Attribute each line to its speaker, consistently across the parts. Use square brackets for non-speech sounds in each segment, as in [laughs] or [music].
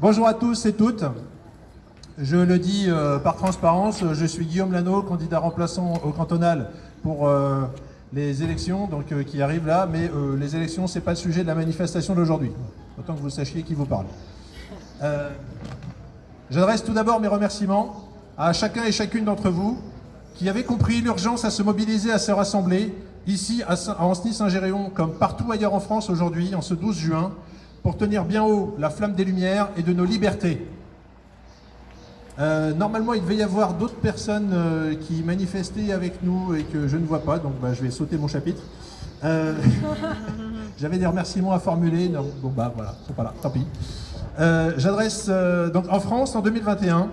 Speaker 1: Bonjour à tous et toutes. Je le dis euh, par transparence, je suis Guillaume Lano, candidat remplaçant au cantonal pour euh, les élections donc, euh, qui arrivent là, mais les élections, ce n'est pas le sujet de la manifestation d'aujourd'hui. Autant que vous sachiez qui vous parle. J'adresse tout d'abord mes remerciements à chacun et chacune d'entre vous qui avez compris l'urgence à se mobiliser, à se rassembler, ici à Ancenis-Saint-Géréon, comme partout ailleurs en France aujourd'hui, en ce 12 juin, pour tenir bien haut la flamme des Lumières et de nos libertés. Euh, normalement, il devait y avoir d'autres personnes euh, qui manifestaient avec nous et que je ne vois pas, donc bah, je vais sauter mon chapitre. Euh, [laughs] j'avais des remerciements à formuler, non, bon bah voilà, ils pas là, tant pis. J'adresse, donc en France, en 2021,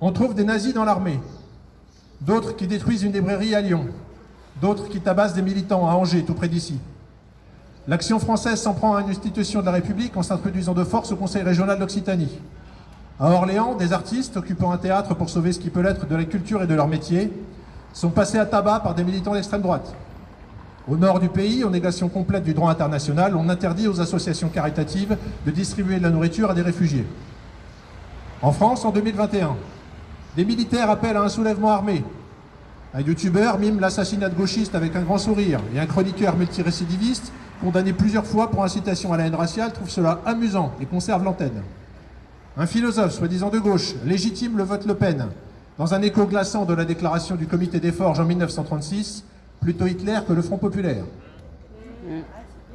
Speaker 1: on trouve des nazis dans l'armée, d'autres qui détruisent une librairie à Lyon, d'autres qui tabassent des militants à Angers, tout près d'ici. L'action française s'en prend à une institution de la République en s'introduisant de force au Conseil régional d'Occitanie. À Orléans, des artistes occupant un théâtre pour sauver ce qui peut l'être de la culture et de leur métier sont passés à tabac par des militants d'extrême droite. Au nord du pays, en négation complète du droit international, on interdit aux associations caritatives de distribuer de la nourriture à des réfugiés. En France, en 2021, des militaires appellent à un soulèvement armé. Un youtubeur mime l'assassinat de gauchistes avec un grand sourire et un chroniqueur multirécidiviste, condamné plusieurs fois pour incitation à la haine raciale, trouve cela amusant et conserve l'antenne. Un philosophe, soi-disant de gauche, légitime le vote Le Pen, dans un écho glaçant de la déclaration du comité des Forges en 1936, plutôt Hitler que le Front Populaire.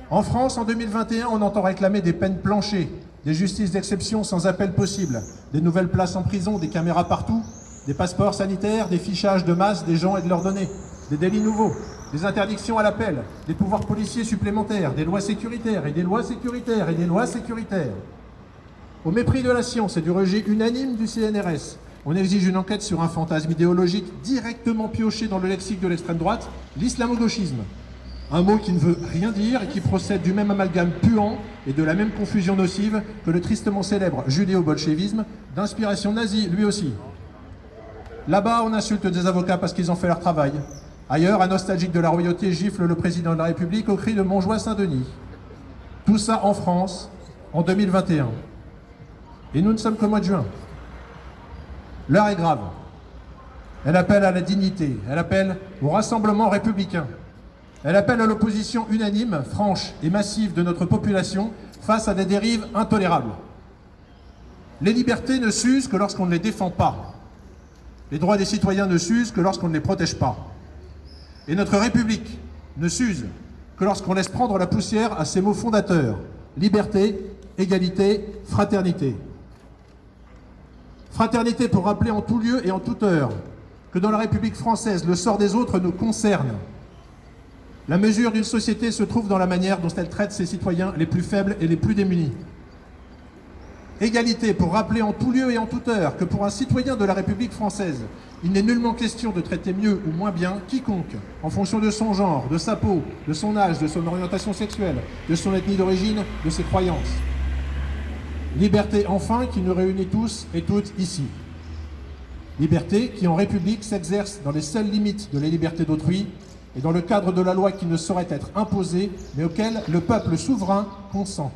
Speaker 1: En France, en 2021, on entend réclamer des peines planchées, des justices d'exception sans appel possible, des nouvelles places en prison, des caméras partout, des passeports sanitaires, des fichages de masse des gens et de leurs données, des délits nouveaux, des interdictions à l'appel, des pouvoirs policiers supplémentaires, des lois sécuritaires et des lois sécuritaires et des lois sécuritaires. Au mépris de la science et du rejet unanime du CNRS, on exige une enquête sur un fantasme idéologique directement pioché dans le lexique de l'extrême droite, l'islamo-gauchisme. Un mot qui ne veut rien dire et qui procède du même amalgame puant et de la même confusion nocive que le tristement célèbre judéo-bolchevisme, d'inspiration nazie lui aussi. Là-bas, on insulte des avocats parce qu'ils ont fait leur travail. Ailleurs, un nostalgique de la royauté gifle le président de la République au cri de Montjoie-Saint-Denis. Tout ça en France, en 2021. Et nous ne sommes qu'au mois de juin. L'heure est grave. Elle appelle à la dignité, elle appelle au rassemblement républicain. Elle appelle à l'opposition unanime, franche et massive de notre population face à des dérives intolérables. Les libertés ne s'usent que lorsqu'on ne les défend pas. Les droits des citoyens ne s'usent que lorsqu'on ne les protège pas. Et notre République ne s'use que lorsqu'on laisse prendre la poussière à ses mots fondateurs. Liberté, égalité, fraternité. Fraternité pour rappeler en tout lieu et en toute heure que dans la République française, le sort des autres nous concerne. La mesure d'une société se trouve dans la manière dont elle traite ses citoyens les plus faibles et les plus démunis. Égalité pour rappeler en tout lieu et en toute heure que pour un citoyen de la République française, il n'est nullement question de traiter mieux ou moins bien quiconque, en fonction de son genre, de sa peau, de son âge, de son orientation sexuelle, de son ethnie d'origine, de ses croyances. Liberté enfin qui nous réunit tous et toutes ici. Liberté qui en République s'exerce dans les seules limites de la liberté d'autrui et dans le cadre de la loi qui ne saurait être imposée mais auquel le peuple souverain consent.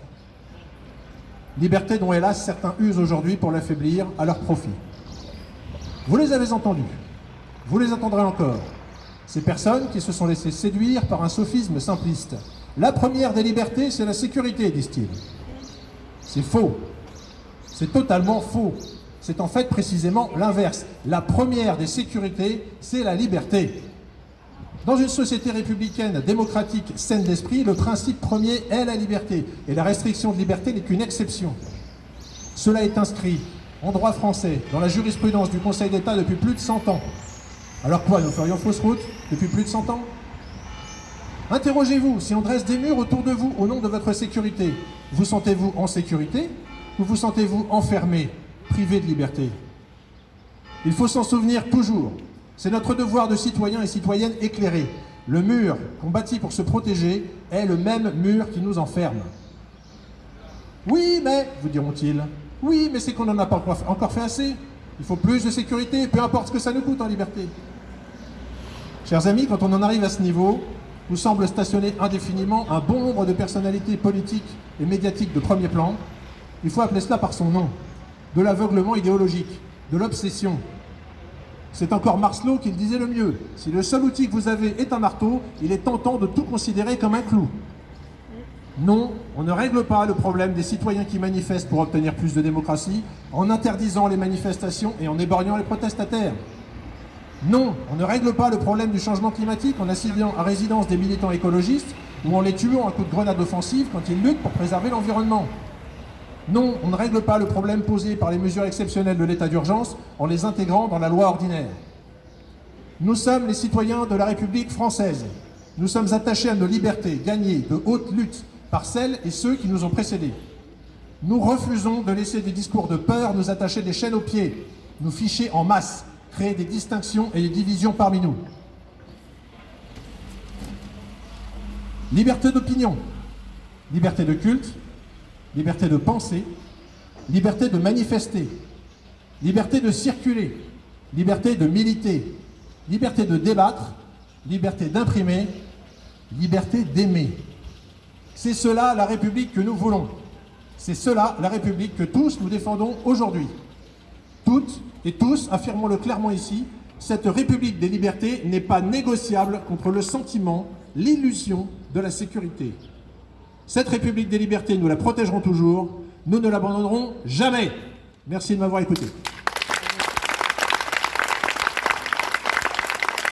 Speaker 1: Liberté dont hélas certains usent aujourd'hui pour l'affaiblir à leur profit. Vous les avez entendus, vous les entendrez encore. Ces personnes qui se sont laissées séduire par un sophisme simpliste. La première des libertés, c'est la sécurité, disent-ils. C'est faux. C'est totalement faux. C'est en fait précisément l'inverse. La première des sécurités, c'est la liberté. Dans une société républicaine, démocratique, saine d'esprit, le principe premier est la liberté. Et la restriction de liberté n'est qu'une exception. Cela est inscrit en droit français, dans la jurisprudence du Conseil d'État depuis plus de 100 ans. Alors quoi, nous ferions fausse route depuis plus de 100 ans? Interrogez-vous, si on dresse des murs autour de vous au nom de votre sécurité, vous sentez-vous en sécurité ou vous sentez-vous enfermé, privé de liberté? Il faut s'en souvenir toujours. C'est notre devoir de citoyens et citoyennes éclairés. Le mur qu'on bâtit pour se protéger est le même mur qui nous enferme. Oui, mais, vous diront-ils, oui, mais c'est qu'on n'en a pas encore fait assez. Il faut plus de sécurité, peu importe ce que ça nous coûte en liberté. Chers amis, quand on en arrive à ce niveau, où semble stationner indéfiniment un bon nombre de personnalités politiques et médiatiques de premier plan, Il faut appeler cela par son nom. De l'aveuglement idéologique, de l'obsession. C'est encore Marcelot qui le disait le mieux. Si le seul outil que vous avez est un marteau, il est tentant de tout considérer comme un clou. Non, on ne règle pas le problème des citoyens qui manifestent pour obtenir plus de démocratie en interdisant les manifestations et en éborgnant les protestataires. Non, on ne règle pas le problème du changement climatique en assignant à résidence des militants écologistes ou en les tuant à coup de grenade offensive quand ils luttent pour préserver l'environnement. Non, on ne règle pas le problème posé par les mesures exceptionnelles de l'état d'urgence en les intégrant dans la loi ordinaire. Nous sommes les citoyens de la République française. Nous sommes attachés à nos libertés gagnées de haute lutte par celles et ceux qui nous ont précédés. Nous refusons de laisser des discours de peur nous attacher des chaînes aux pieds, nous ficher en masse, créer des distinctions et des divisions parmi nous. Liberté d'opinion, liberté de culte, liberté de penser, liberté de manifester, liberté de circuler, liberté de militer, liberté de débattre, liberté d'imprimer, liberté d'aimer. C'est cela la République que nous voulons. C'est cela la République que tous nous défendons aujourd'hui. Toutes et tous, affirmons-le clairement ici, cette République des libertés n'est pas négociable contre le sentiment, l'illusion de la sécurité. Cette République des libertés, nous la protégerons toujours, nous ne l'abandonnerons jamais. Merci de m'avoir écouté.